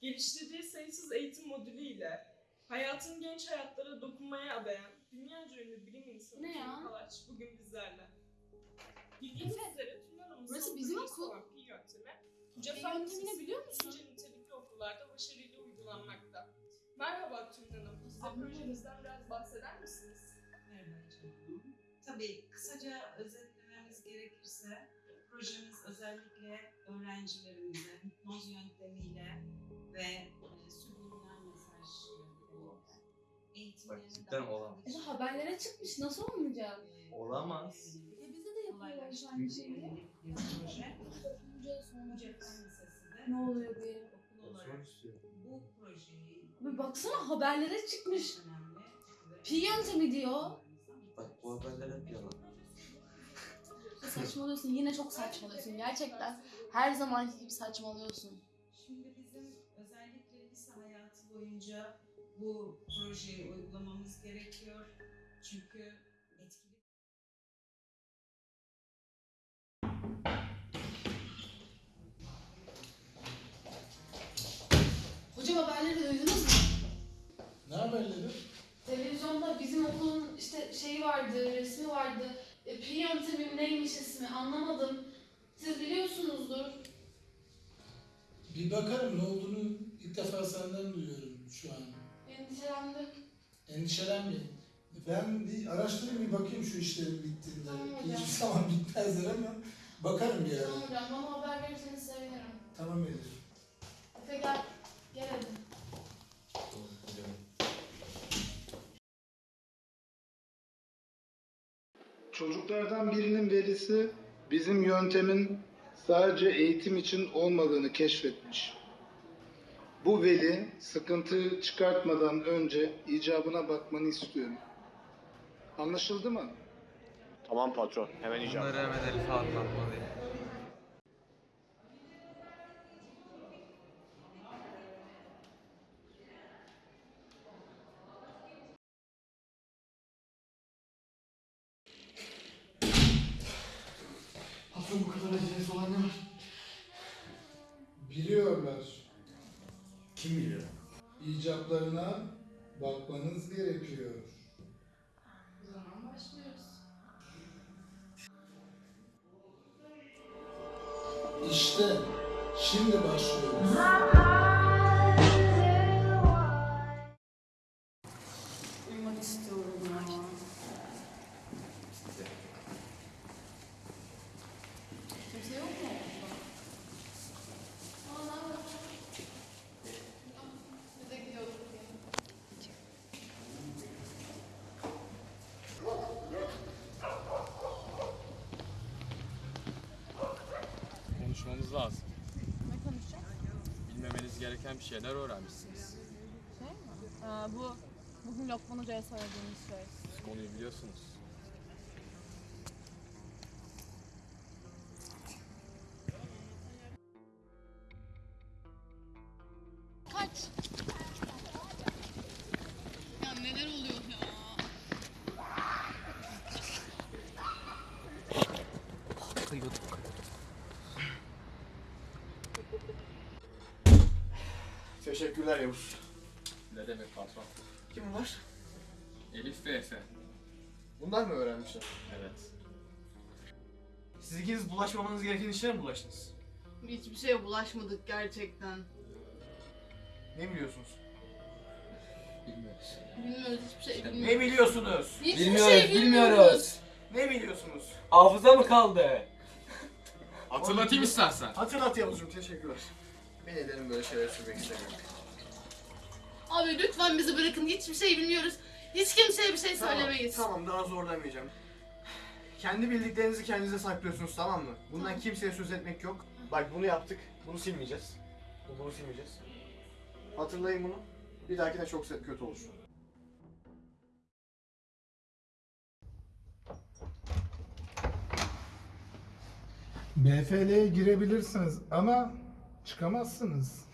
geliştirdiği sayısız eğitim modülüyle hayatın genç hayatlara dokunmaya adayan dünyaca ünlü bilim insanı Ne ya? Kalaç bugün bizlerle. Bildiğiniz Efe, üzere Hanım'ın burası bizim okul. Pi yöntemi, Cefa yöntemini biliyor musun? Lisesi, nitelikli okullarda başarıyla uygulanmakta. Merhaba Tülin Hanım, Anladım. projenizden biraz bahseder misiniz? Merhaba canım. Tabii kısaca özetlememiz gerekirse projemiz özellikle öğrencilerimize hipnoz yöntemiyle ve e, subliminal mesaj yöntemiyle cidden olamaz. Ece haberlere çıkmış. Nasıl olmayacak? e, Olamaz. e, E bize de yapıyorlar şeyi. yönelik bir proje. Önce sonra. Cephen Lisesi de Ne oluyor be? okul olarak bu projeyi Bir baksana haberlere çıkmış. çok önemli ve- Pi yöntemi diyor. Bak bu haberler hep yalan. Saçmalıyorsun. Yine çok saçmalıyorsun. Gerçekten her zamanki gibi saçmalıyorsun. Şimdi bizim özellikle lise hayatı boyunca bu projeyi uygulamamız gerekiyor. Çünkü etkili Hocam haberleri duydunuz mu? Ne haberleri? Televizyonda bizim okulun işte şeyi vardı, resmi vardı. E, pi yöntemi neymiş ismi anlamadım. Siz biliyorsunuzdur. Bir bakarım ne olduğunu ilk defa senden duyuyorum şu an. Endişelendim. Endişelenmeyin. Ben bir araştırayım bir bakayım şu işlerin bittiğinde. Tamam hocam. Hiçbir zaman bitmezler ama bakarım bir ara. Tamam hocam bana haber verirseniz sevinirim. Tamam Elif. Efe gel. Gel hadi. Çocuklardan birinin velisi bizim yöntemin sadece eğitim için olmadığını keşfetmiş. Bu veli sıkıntı çıkartmadan önce icabına bakmanı istiyorum. Anlaşıldı mı? Tamam patron, hemen icap. Bunları hemen Elif'e anlatmalıyım. Patron bu kadar acelesi olan ne var? Biliyorlar. Kim biliyor? İcaplarına bakmanız gerekiyor. O zaman başlıyoruz. İşte şimdi başlıyoruz. Lazım. Ne konuşacağız? Bilmemeniz gereken bir şeyler öğrenmişsiniz. Şey mi? Aa, bu bugün Lokman Hoca'ya söylediğimiz şey. Siz konuyu biliyorsunuz. Teşekkürler Yavuz. Ne demek patron? Kim bunlar? Elif ve Efe. Bunlar mı öğrenmişler? Evet. Siz ikiniz bulaşmamanız gereken işlere mi bulaştınız? Hiçbir şeye bulaşmadık gerçekten. Ne biliyorsunuz? Bilmiyoruz. Bilmiyoruz hiçbir şey Ne bilmiyoruz. biliyorsunuz? Hiçbir şey bilmiyoruz. Ne biliyorsunuz? Hafıza mı kaldı? Hatırlatayım istersen. Hatırlat Yavuz'cum, teşekkürler. Ben ederim böyle şeyler söylemek istemiyorum. Abi lütfen bizi bırakın hiçbir şey bilmiyoruz. Hiç kimseye bir şey Tamam, söylemeyiz. Tamam, daha zorlamayacağım. Kendi bildiklerinizi kendinize saklıyorsunuz, tamam mı? Bundan kimseye söz etmek yok. Bak bunu yaptık, bunu silmeyeceğiz. Bu- Bunu silmeyeceğiz. Hatırlayın bunu. Bir dahakine çok kötü olur. MFL'ye girebilirsiniz ama çıkamazsınız.